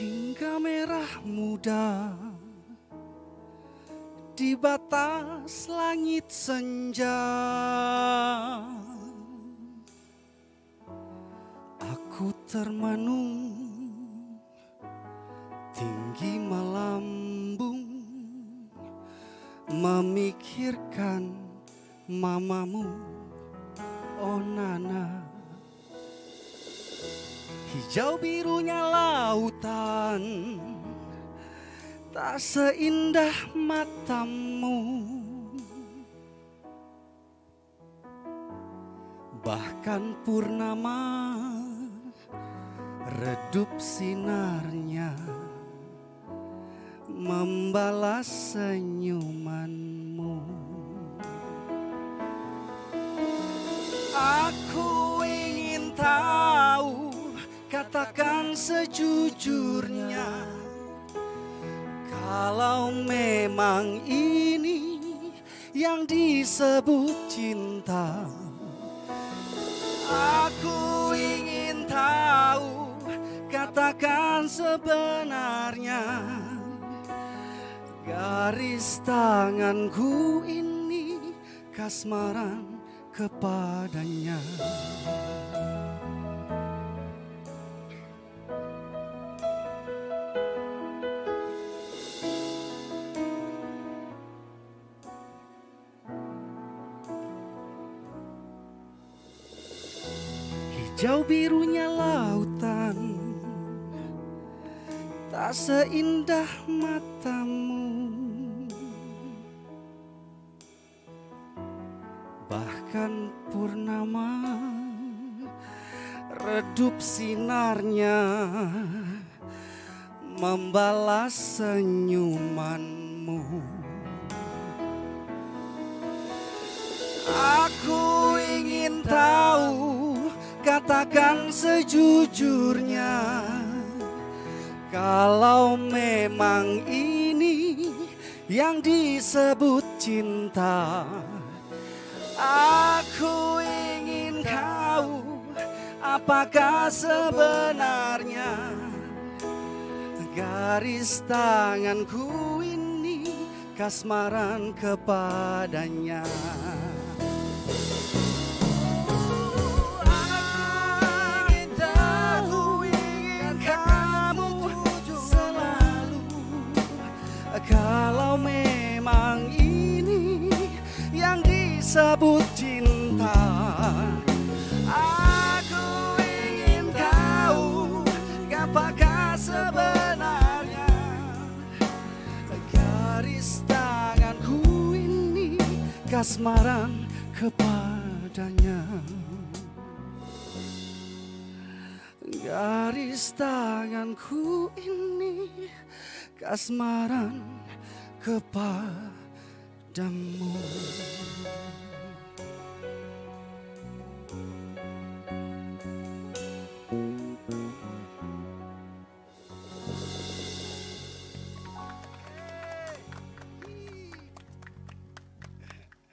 hingga merah muda di batas langit senja. Aku termenung tinggi melambung memikirkan mamamu, oh Nana. Hijau birunya lautan tak seindah matamu. Bahkan purnama redup sinarnya Membalas senyumanmu katakan sejujurnya Kalau memang ini yang disebut cinta Aku ingin tahu katakan sebenarnya. Garis tanganku ini kasmaran kepadanya Hijau birunya lautan. Tak seindah matamu. Bahkan purnama Redup sinarnya Membalas senyumanmu. Aku katakan sejujurnya Kalau memang ini yang disebut cinta Aku ingin tahu apakah sebenarnya Garis tanganku ini kasmaran kepadanya disebut cinta. Aku ingin tahu apakah sebenarnya Garis tanganku ini kasmaran kepadanya. Garis tanganku ini kasmaran kepadamu